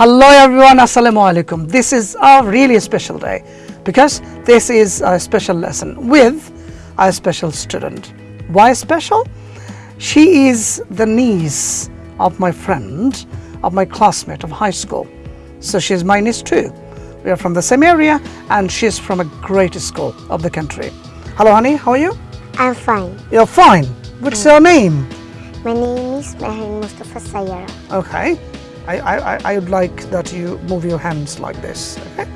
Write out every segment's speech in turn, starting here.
Hello everyone, Assalamu alaikum. This is a really special day because this is a special lesson with a special student. Why special? She is the niece of my friend, of my classmate of high school. So she's my niece too. We are from the same area and she's from a great school of the country. Hello honey, how are you? I'm fine. You're fine. What's your name? My name is Mehin Mustafa Sayara. Okay. I, I, I- I would like that you move your hands like this. Okay?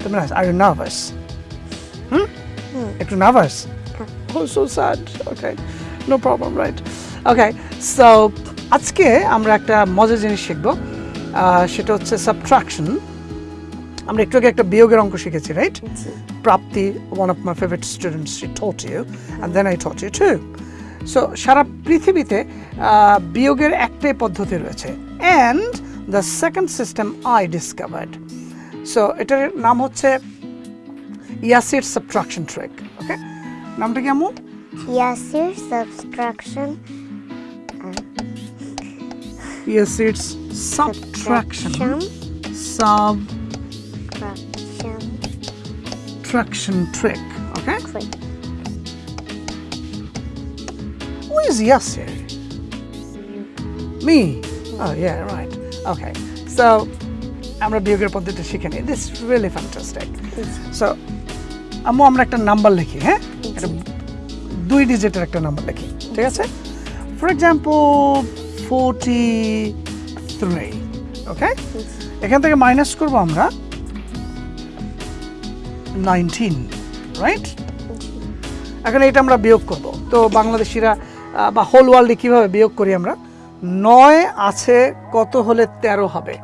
Two minutes. Are you nervous? Hmm? একটু nervous? Oh, so sad. Okay. No problem, right? Okay. So, আজকে আমরা একটা মজার জিনিস শিখব আহ, সেটা হচ্ছে subtraction আমরা একটু আগে একটা বিয়োগের অঙ্ক শিখেছি right Prapti one of my favourite students she taught you and then I taught you too so সারা পৃথিবীতে আহ, বিয়োগের একটাই পদ্ধতি রয়েছে and The second system I discovered so এটার নাম হচ্ছে ইয়াসির সাবট্রাকশন ট্রেক ওকে নামটা কি আমু Yasir subtraction Yasir subtraction subtraction subtraction trick okay trick. Who is Yasir? Me? Oh, yeah, right. Okay. So, আমরা বিয়োগের পদ্ধতি শিখে নিই। দিস রিয়েলি ফ্যান্টাস্টিক সো আম্মু আমরা একটা নাম্বার লিখি হ্যাঁ? দুই ডিজিটের একটা নাম্বার লিখি ঠিক আছে? For example forty three okay এখান থেকে মাইনাস করব আমরা নাইনটিন রাইট এখন এটা আমরা বিয়োগ করব। তো বাংলাদেশিরা বা হোল ওয়ার্ল্ডে কীভাবে বিয়োগ করি আমরা? নয় আছে কত হলে তেরো হবে?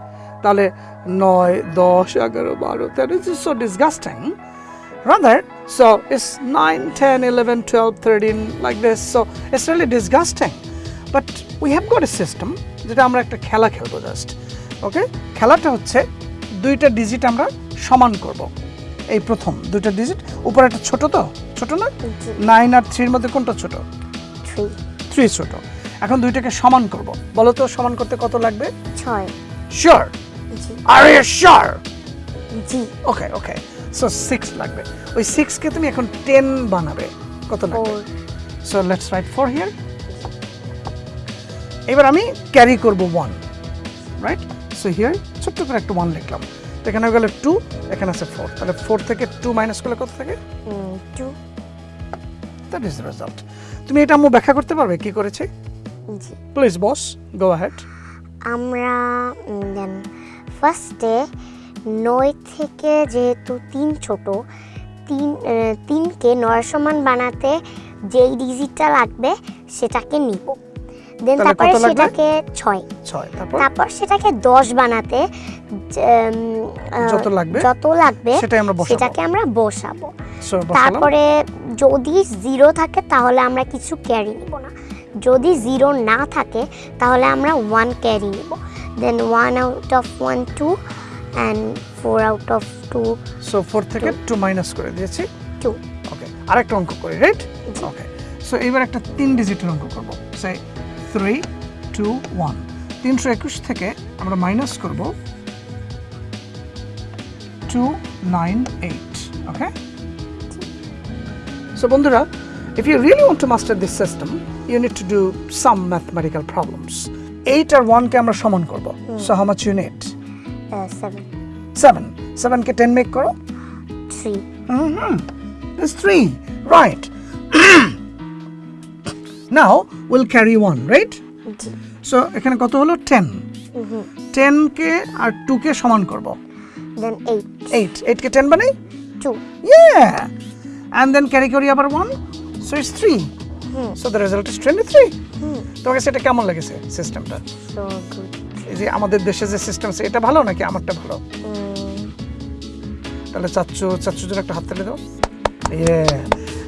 তাহলে নয় দশ এগারো বারো তেরো is so disgusting rather so it's 9 10 11 12 13 like this so it's really disgusting. But we have got a system যেটা আমরা একটা খেলা খেলব জাস্ট ওকে খেলাটা হচ্ছে দুইটা ডিজিট আমরা সমান করব। এই প্রথম দুইটা ডিজিট উপরে একটা ছোট তো? ছোট না? নাইন আর থ্রির মধ্যে কোনটা ছোট. থ্রি ছোট। এখন দুইটাকে সমান করব। বলো তো সমান করতে কত লাগবে? ছয়। শিওর আর ইউ শিওর জি। ওকে ওকে সো সিক্স লাগবে। ওই সিক্সকে তুমি এখন টেন বানাবে। কত লাগবে? So let's write four here এবার আমি ক্যারি করব ওয়ান রাইট সো হিয়ার ছোট্ট করে একটা ওয়ান লিখলাম। তো এখানে হয়ে গেলে টু এখানে আছে ফোর তাহলে ফোর থেকে টু মাইনাস করলে কত থাকে? টু দ্যাট ইজ রেজাল্ট তুমি এটা আম্মু ব্যাখ্যা করতে পারবে? কি করেছে? জি। প্লিজ বস গো হ্যাড আমরা দেন ফার্স্টে নয় থেকে যেহেতু তিন ছোট তিন তিনকে নয় সমান বানাতে যেই ডিজিটটা লাগবে সেটাকে নিব। দেন তারপরে? সেটাকে ছয়। তারপর? সেটাকে দশ বানাতে যত লাগবে, যত লাগবে। সেটাকে আমরা বসাবো। তারপরে যদি জিরো থাকে তাহলে আমরা কিছু ক্যারি নিব না। যদি জিরো না থাকে তাহলে আমরা ওয়ান ক্যারি নেব। Then one out of one two and four out of two so four থেকে টু মাইনাস করে দিয়েছি। টু ওকে আরেকটা অঙ্ক করি রাইট ওকে সো এবার একটা তিন ডিজিটের অঙ্ক করব। সে থ্রি টু ওয়ান তিনশো একুশ থেকে আমরা মাইনাস করব two nine eight okay so বন্ধুরা if you really want to master this system you need to do some mathematical problems eight আর ওয়ানকে আমরা সমান করব so how much you need seven seven সেভেনকে ten make করো three Mm-hmm. There's three. Right. now we'll carry one, right? জি So এখানে কত হলো ten টেনকে আর টুকে সমান করব দেন এইট এইট এইটকে টেন বানাই two Yeah. And then carry করি আবার one So it's three. So the result is 23. তোমাকে সেটা কেমন লেগেছে সিস্টেমটা সো এই যে আমাদের দেশে যে সিস্টেম এটা ভালো নাকি আমারটা ভালো? তাহলে চাচ্চু চাচ্চু জন্য একটা হাত তালি দাও। ইয়ে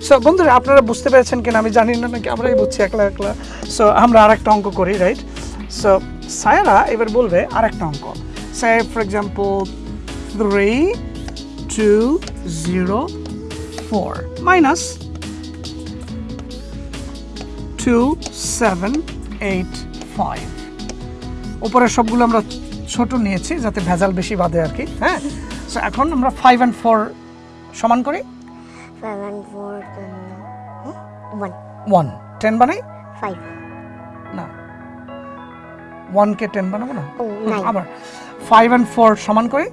সো বন্ধুরা আপনারা বুঝতে পেরেছেন কিনা আমি জানি না নাকি আমরাই বুঝছি একলা একলা। সো আমরা আরেকটা অঙ্ক করি রাইট সো সায়রা এবার বলবে আরেকটা অঙ্ক। Say for example three two zero four minus two seven eight five উপরের সবগুলো আমরা ছোট নিয়েছি যাতে ভেজাল বেশি বাদে আর কি হ্যাঁ? সো এখন আমরা ফাইভ অ্যান্ড ফোর সমান করি। Five and four one one ten বানাই? ফাইভ না। ওয়ানকে টেন বানাবো না? ও আবার। ফাইভ অ্যান্ড ফোর সমান করি?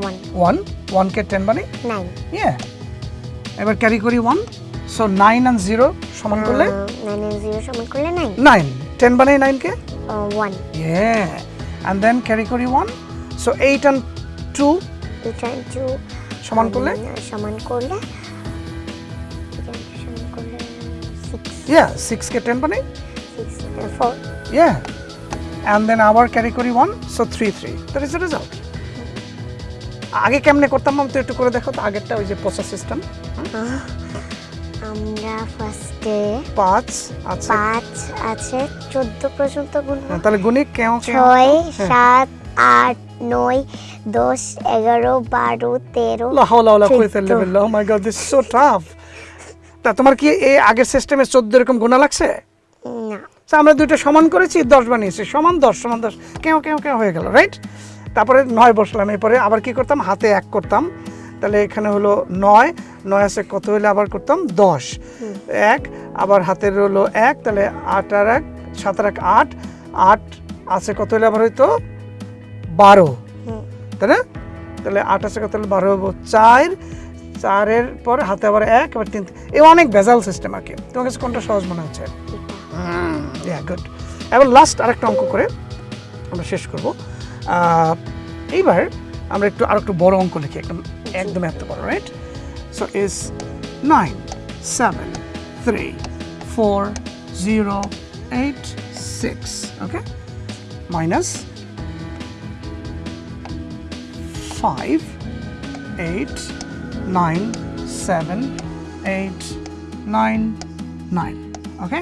ওয়ান ওয়ান ওয়ানকে টেন বানাই? নাইন ইয়ে এবার ক্যারি করি one so nine and zero সমান করলে নাইন এন্ড জিরো সমান করলে নাইন নাইন টেন বানাই নাইনকে one Yeah. And then carry করি one. সো eight and two eight and two সমান করলে সমান two সমান করলে yeah six কে ten বানাই six four yeah. And then আবার carry করি one. So three three. That is the result. আগে কেমনে করতাম আমি তো একটু করে দেখো তো আগেরটা ওই যে পচা সিস্টেম আমরা ফার্স্টে পাঁচ আচ্ছা পাঁচ আছে চোদ্দ পর্যন্ত গুনবো। হ্যাঁ, তাহলে গুণি কেউ ছয় সাত আট নয় দশ এগারো বারো তেরো চোদ্দ। My god this so tough তা তোমার কি এই আগের সিস্টেমে 14 এরকম গুণা লাগছে? না। তো আমরা দুটো সমান করেছি দশ বানিয়েছি। সমান দশ সমান দশ। কেউ কেউ কেউ হয়ে গেল রাইট তারপরে নয় বসলাম এরপরে আবার কি করতাম? হাতে এক করতাম। তাহলে এখানে হলো নয় নয় আছে কত হলে আবার করতাম? দশ। এক আবার হাতের হলো এক তাহলে আট আর এক সাত আর এক আট আট আছে কত হলে আবার হয়তো বারো। তাই না? তাহলে আট আছে কত হলে বারো হব? চার। চারের পর হাতে আবার এক আবার তিন এ অনেক ভেজাল সিস্টেম আর কি তোমার কাছে কোনটা সহজ মনে হচ্ছে? গুড এবার লাস্ট আরেকটা অঙ্ক করে আমরা শেষ করব। এইবার আমরা একটু আর একটু বড় অঙ্ক লিখি। একদম একদম এত বড় right so is nine seven three four zero eight six okay minus five eight nine seven eight nine nine okay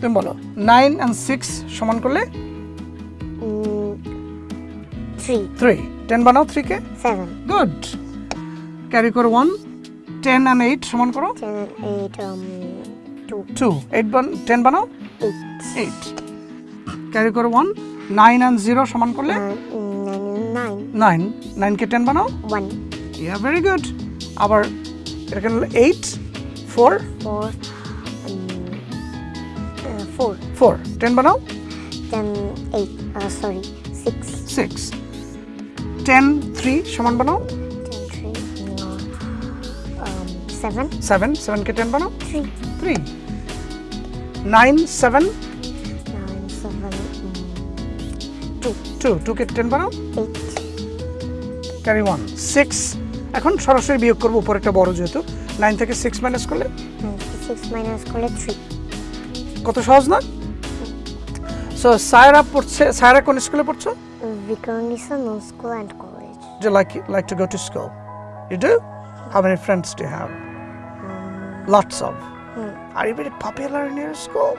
তুমি বলো নাইন অ্যান্ড সিক্স সমান করলে থ্রি থ্রি টেন বানাও থ্রিকে সেভেন গুড ক্যারি করো ওয়ান টেন অ্যান্ড এইট সমান করো। Eight two eight বান টেন বানাও। এইট ক্যারি করো ওয়ান নাইন অ্যান্ড জিরো সমান করলে? নাইন নাইনকে টেন বানাও? ওয়ান ইয়া ভেরি গুড আবার হলো eight four four four ten বানাও? Ten eight sorry six six ten three সমান বানাও। সেভেন সেভেন সেভেনকে টেন বানাও। থ্রি নাইন সেভেন টু টুকে টেন বানাও। ক্যারি ওয়ান সিক্স এখন সরাসরি বিয়োগ করব উপর একটা বড় যেহেতু। নাইন থেকে সিক্স মাইনাস করলে? সিক্স মাইনাস করলে থ্রি কত সহজ না? সো সায়রা পড়ছে সায়রা কোন স্কুলে পড়ছো? Vikarnisa School and College. Do you like like to go to school? You do? How many friends do you have? Lots of. Are you very popular in your school?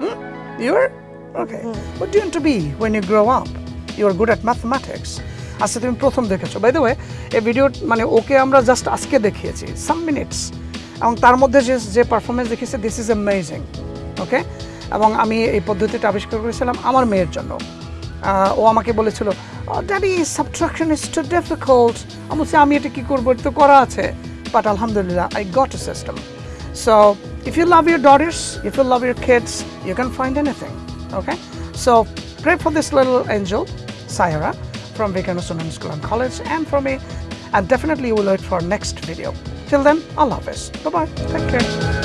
Hmm? You are? Okay. What do you want to be when you grow up? You are good at mathematics. আচ্ছা তুমি প্রথম দেখেছ by the way এই video মানে okay আমরা just আজকে দেখিয়েছি সাম minutes এবং তার মধ্যে যে যে পারফরমেন্স দেখিয়েছে দিস ইজ অ্যামেজিং ওকে এবং আমি এই পদ্ধতিটা আবিষ্কার করেছিলাম আমার মেয়ের জন্য ও আমাকে বলেছিল daddy subtraction is too difficult আমি বলছি আমি এটা কী করবো এটা তো করা আছে বাট আলহামদুলিল্লাহ I got a system so if you love your daughters if you love your kids you can find anything okay so pray for this little angel, Sayara, from Vikarna School and College, and from me. And definitely you will wait for next video. Till then, Allah Hafiz. Bye bye. Take care.